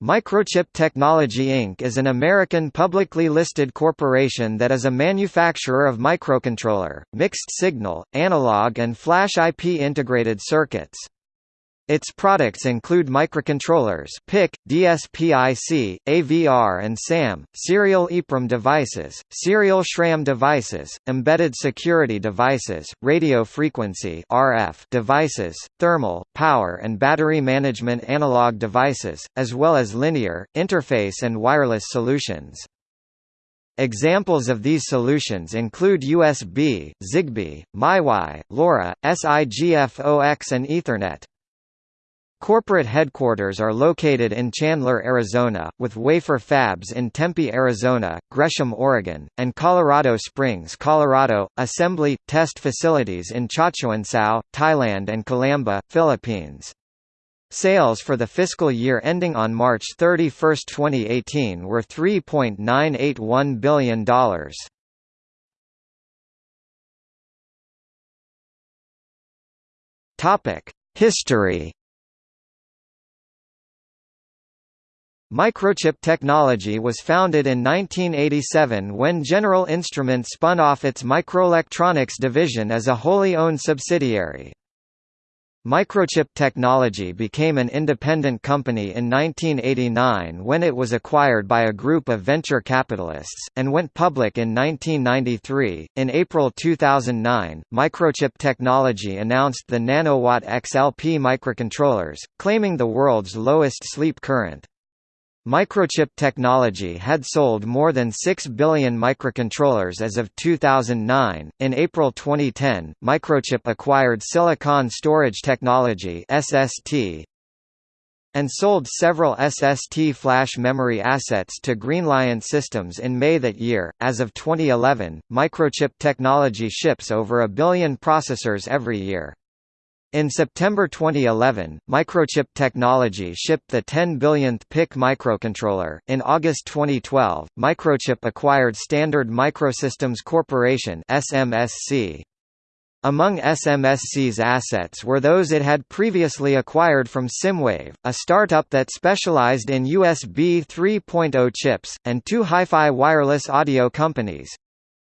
Microchip Technology Inc. is an American publicly listed corporation that is a manufacturer of microcontroller, mixed-signal, analog and flash IP integrated circuits. Its products include microcontrollers PIC, DSPIC, AVR and SAM, serial EEPROM devices, serial SRAM devices, embedded security devices, radio frequency RF devices, thermal, power and battery management analog devices, as well as linear, interface and wireless solutions. Examples of these solutions include USB, Zigbee, MiWi, LoRa, SIGFOX and Ethernet. Corporate headquarters are located in Chandler, Arizona, with wafer fabs in Tempe, Arizona, Gresham, Oregon, and Colorado Springs, Colorado, assembly, test facilities in Chachoengsao, Thailand and Calamba, Philippines. Sales for the fiscal year ending on March 31, 2018 were $3.981 billion. History Microchip technology was founded in 1987 when General Instruments spun off its microelectronics division as a wholly owned subsidiary. Microchip Technology became an independent company in 1989 when it was acquired by a group of venture capitalists, and went public in 1993. In April 2009, Microchip Technology announced the Nanowatt XLP microcontrollers, claiming the world's lowest sleep current. Microchip technology had sold more than 6 billion microcontrollers as of 2009. In April 2010, Microchip acquired Silicon Storage Technology (SST) and sold several SST flash memory assets to Greenliant Systems in May that year. As of 2011, Microchip technology ships over a billion processors every year. In September 2011, Microchip Technology shipped the 10 billionth PIC microcontroller. In August 2012, Microchip acquired Standard Microsystems Corporation (SMSC). Among SMSC's assets were those it had previously acquired from Symwave, a startup that specialized in USB 3.0 chips, and two hi-fi wireless audio companies,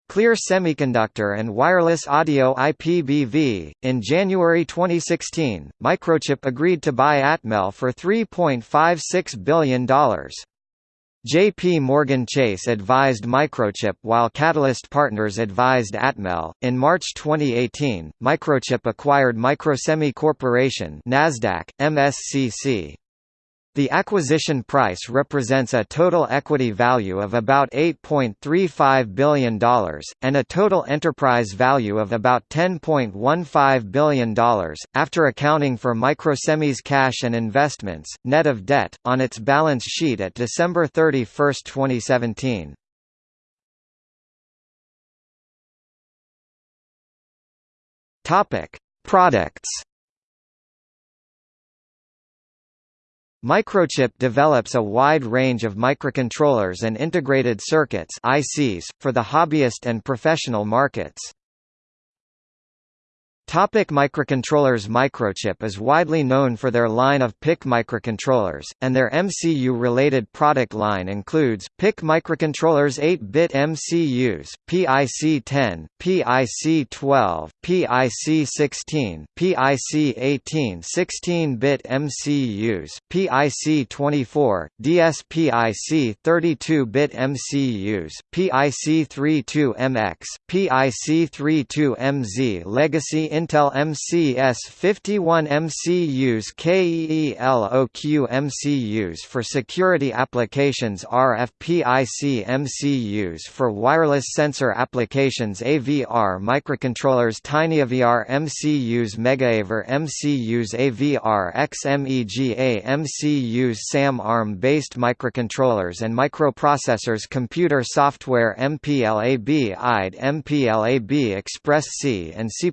Clear Semiconductor and Wireless Audio IPBV. In January 2016, Microchip agreed to buy Atmel for $3.56 billion. JP Morgan Chase advised Microchip while Qatalyst Partners advised Atmel. In March 2018, Microchip acquired Microsemi Corporation (Nasdaq: MSCC). The acquisition price represents a total equity value of about $8.35 billion, and a total enterprise value of about $10.15 billion, after accounting for Microsemi's cash and investments, net of debt, on its balance sheet at December 31, 2017. Products Microchip develops a wide range of microcontrollers and integrated circuits ICs, for the hobbyist and professional markets. Topic microcontrollers Microchip is widely known for their line of PIC microcontrollers, and their MCU-related product line includes, PIC microcontrollers 8-bit MCUs, PIC-10, PIC-12, PIC-16, PIC-18 16-bit MCUs, PIC-24, DSPIC 32-bit MCUs, PIC-32MX, PIC-32MZ Legacy Intel MCS 51 MCUs KEELOQ MCUs for security applications RFPIC MCUs for wireless sensor applications AVR microcontrollers TinyAVR MCUs MegaAVR MCUs AVR XMEGA MCUs SAM ARM-based microcontrollers and microprocessors Computer software MPLAB IDE MPLAB Express-C and C++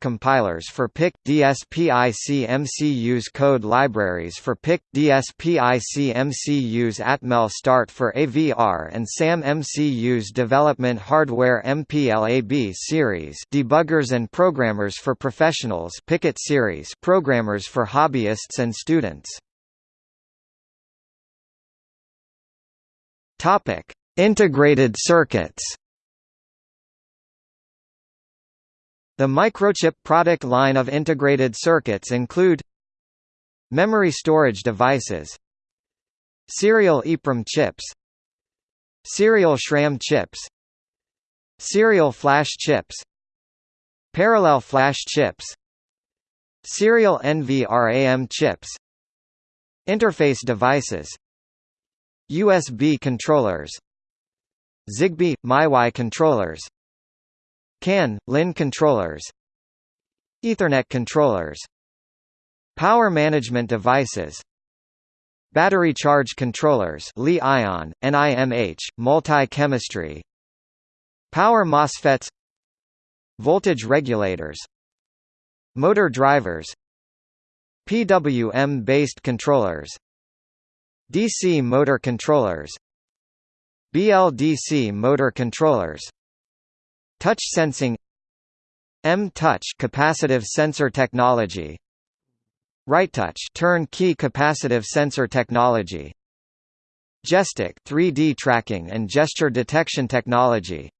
compilers for PIC, DSPIC MCUs code libraries for PIC, DSPIC MCUs Atmel Start for AVR and SAM MCUs development hardware MPLAB series debuggers and programmers for professionals PICkit series programmers for hobbyists and students Integrated circuits. The microchip product line of integrated circuits include memory storage devices, serial EEPROM chips, serial SRAM chips, serial flash chips, parallel flash chips, serial NVRAM chips, interface devices, USB controllers Zigbee – MIWI controllers CAN – LIN controllers. Ethernet controllers. Power management devices. Battery charge controllers Li-ion, NIMH, multi-chemistry. Power MOSFETs. Voltage regulators. Motor drivers. PWM-based controllers. DC motor controllers. BLDC motor controllers Touch sensing M-Touch capacitive sensor technology RightTouch turnkey capacitive sensor technology Gestic 3D tracking and gesture detection technology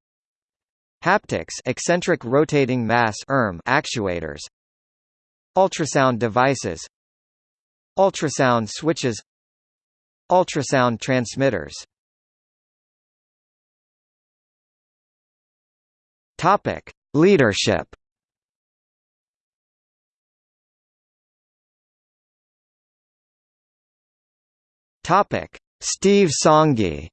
Haptics eccentric rotating mass ERM actuators Ultrasound devices Ultrasound switches Ultrasound transmitters Topic: Leadership. Topic: Steve Sanghi.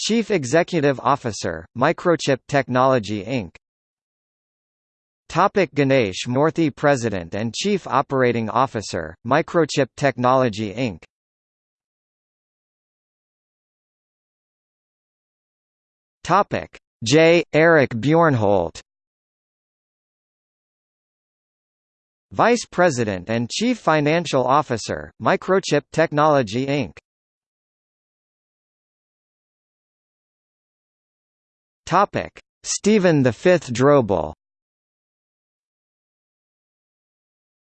Chief Executive Officer, Microchip Technology Inc. Topic Ganesh Moorthy President and Chief Operating Officer, Microchip Technology Inc. Topic J. Eric Bjornholt Vice President and Chief Financial Officer, Microchip Technology Inc. Topic Stephen V. Drehobl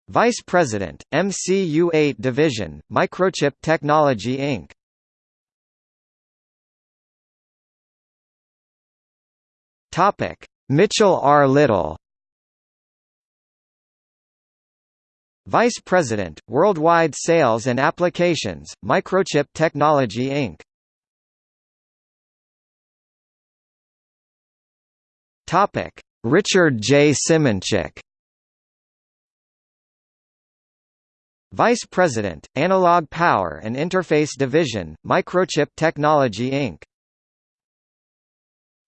Vice President, MCU8 Division, Microchip Technology Inc. Topic: Mitchell R. Little Vice President, Worldwide Sales and Applications, Microchip Technology Inc. Topic: Richard J. Simoncic Vice President, Analog Power and Interface Division, Microchip Technology Inc.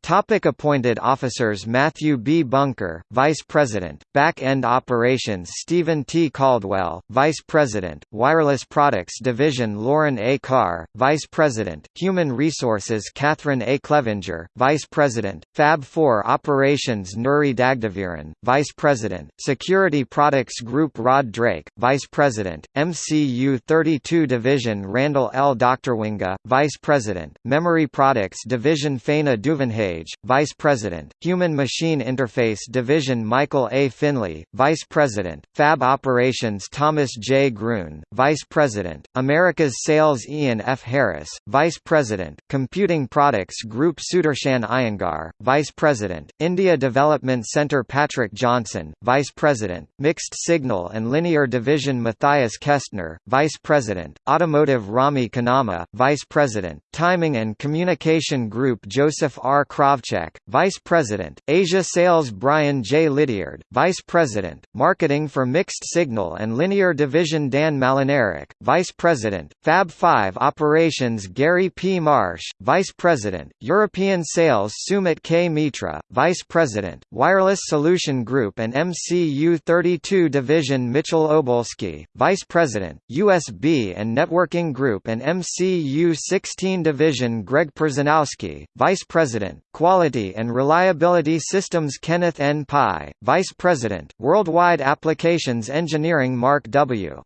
Topic appointed officers Matthew B. Bunker, Vice President, Back-End Operations Stephen T. Caldwell, Vice President, Wireless Products Division Lauren A. Carr, Vice President, Human Resources Catherine A. Clevenger, Vice President, Fab 4 Operations Nuri Dagdeviren, Vice President, Security Products Group Rod Drake, Vice President, MCU 32 Division Randall L. Doctorwinga, Vice President, Memory Products Division Faina Duvenhay Vice President, Human-Machine Interface Division Michael A. Finley, Vice President, Fab Operations Thomas J. Gruen, Vice President, America's Sales Ian F. Harris, Vice President, Computing Products Group Sudarshan Iyengar, Vice President, India Development Center Patrick Johnson, Vice President, Mixed Signal and Linear Division Matthias Kestner, Vice President, Automotive Rami Kanama, Vice President, Timing and Communication Group Joseph R. Kravchuk, Vice President, Asia Sales Brian J. Lydiard, Vice President, Marketing for Mixed Signal and Linear Division Dan Malinaric, Vice President, Fab 5 Operations Gary P. Marsh, Vice President, European Sales Sumit K. Mitra, Vice President, Wireless Solution Group and MCU 32 Division Mitchell Obolsky, Vice President, USB and Networking Group and MCU 16 Division Greg Perzanowski, Vice President, Quality and Reliability Systems Kenneth N. Pai, Vice President, Worldwide Applications Engineering Mark W.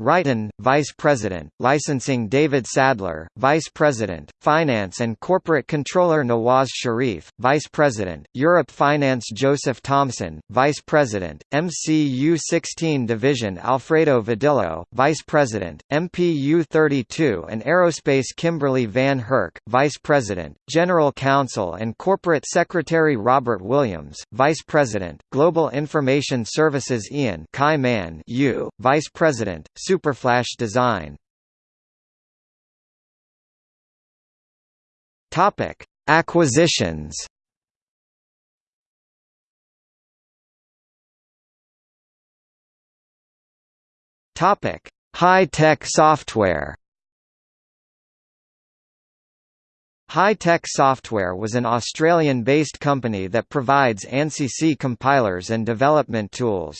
Wrighton, Vice President, Licensing David Sadler, Vice President, Finance and Corporate Controller Nawaz Sharif, Vice President, Europe Finance Joseph Thompson, Vice President, MCU 16 Division Alfredo Vadillo, Vice President, MPU 32 and Aerospace Kimberly Van Herk, Vice President, General Counsel and Corporate Secretary Robert Williams, Vice President, Global Information Services Ian Kai Man U, Vice President, Superflash design Topic: Acquisitions. Topic: High-tech software. High-Tech Software was an Australian-based company that provides ANSI C compilers and development tools.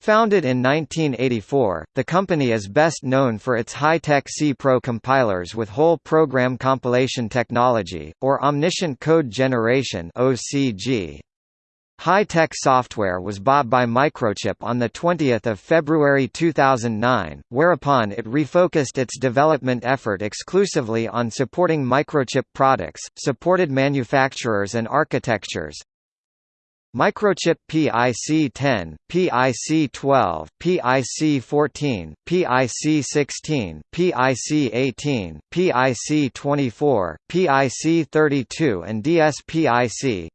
Founded in 1984, the company is best known for its high-tech C Pro compilers with whole program compilation technology, or Omniscient Code Generation. High-tech software was bought by Microchip on 20 February 2009, whereupon it refocused its development effort exclusively on supporting Microchip products, supported manufacturers and architectures, Microchip PIC-10, PIC-12, PIC-14, PIC-16, PIC-18, PIC-24, PIC-32 and DSPIC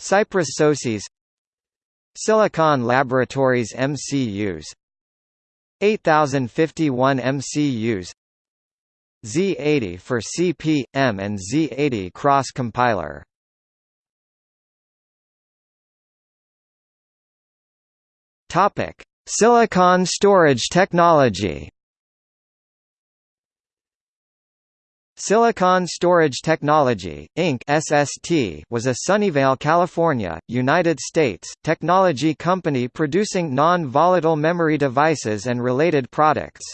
Cypress SoCs Silicon Laboratories MCUs 8051 MCUs Z80 for CP, M and Z80 cross Topic: Silicon storage technology. Silicon Storage Technology, Inc. (SST) was a Sunnyvale, California, United States, technology company producing non-volatile memory devices and related products.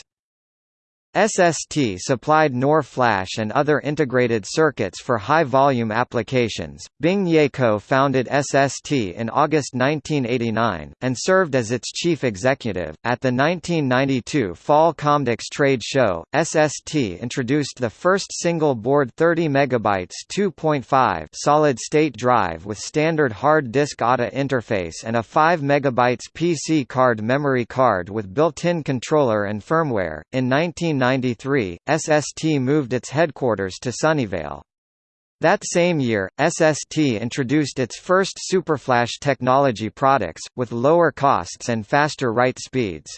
SST supplied NOR flash and other integrated circuits for high-volume applications. Bing Yeh co-founded SST in August 1989, and served as its chief executive. At the 1992 Fall Comdex trade show, SST introduced the first single-board 30 MB 2.5 solid-state drive with standard hard disk ATA interface and a 5 MB PC card memory card with built-in controller and firmware. In 19 1993, SST moved its headquarters to Sunnyvale. That same year, SST introduced its first Superflash technology products, with lower costs and faster write speeds.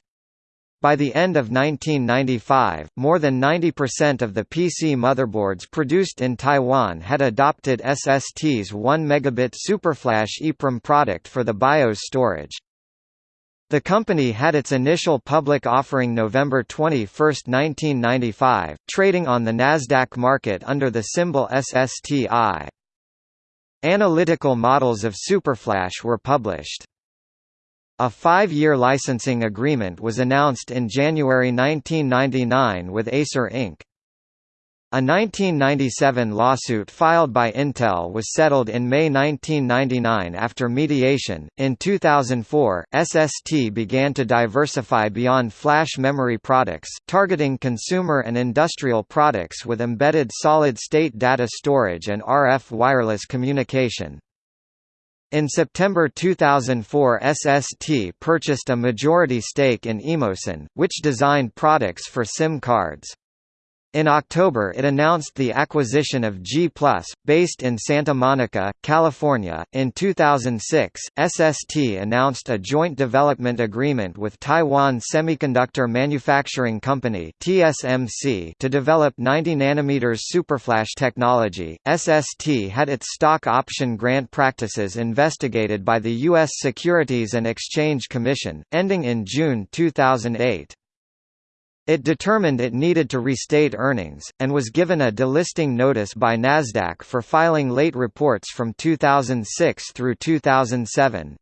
By the end of 1995, more than 90% of the PC motherboards produced in Taiwan had adopted SST's 1 megabit Superflash EEPROM product for the BIOS storage. The company had its initial public offering November 21, 1995, trading on the Nasdaq market under the symbol SSTI. Analytical models of Superflash were published. A five-year licensing agreement was announced in January 1999 with Acer Inc. A 1997 lawsuit filed by Intel was settled in May 1999 after mediation. In 2004, SST began to diversify beyond flash memory products, targeting consumer and industrial products with embedded solid state data storage and RF wireless communication. In September 2004 SST purchased a majority stake in Emosyn, which designed products for SIM cards. In October it announced the acquisition of G+, based in Santa Monica, California. In 2006, SST announced a joint development agreement with Taiwan Semiconductor Manufacturing Company (TSMC) to develop 90 nanometers superflash technology. SST had its stock option grant practices investigated by the US Securities and Exchange Commission, ending in June 2008. It determined it needed to restate earnings, and was given a delisting notice by Nasdaq for filing late reports from 2006 through 2007.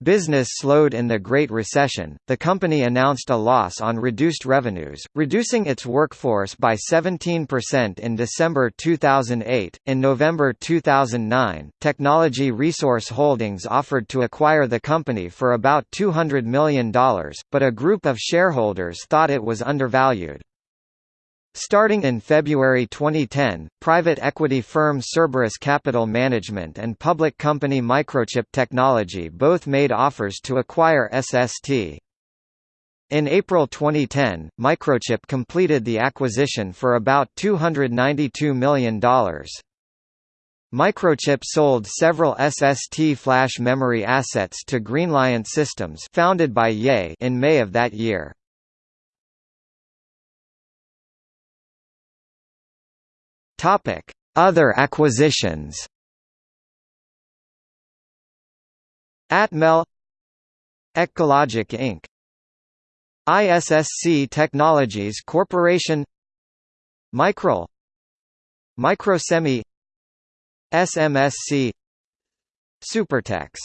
Business slowed in the Great Recession. The company announced a loss on reduced revenues, reducing its workforce by 17% in December 2008. In November 2009, Technology Resource Holdings offered to acquire the company for about $200 million, but a group of shareholders thought it was undervalued. Starting in February 2010, private equity firm Cerberus Capital Management and public company Microchip Technology both made offers to acquire SST. In April 2010, Microchip completed the acquisition for about $292 million. Microchip sold several SST flash memory assets to Greenliant Systems founded by Yeh in May of that year. Topic: Other acquisitions. Atmel. EqcoLogic Inc. ISSC Technologies Corporation. Micrel. Microsemi. SMSC Supertex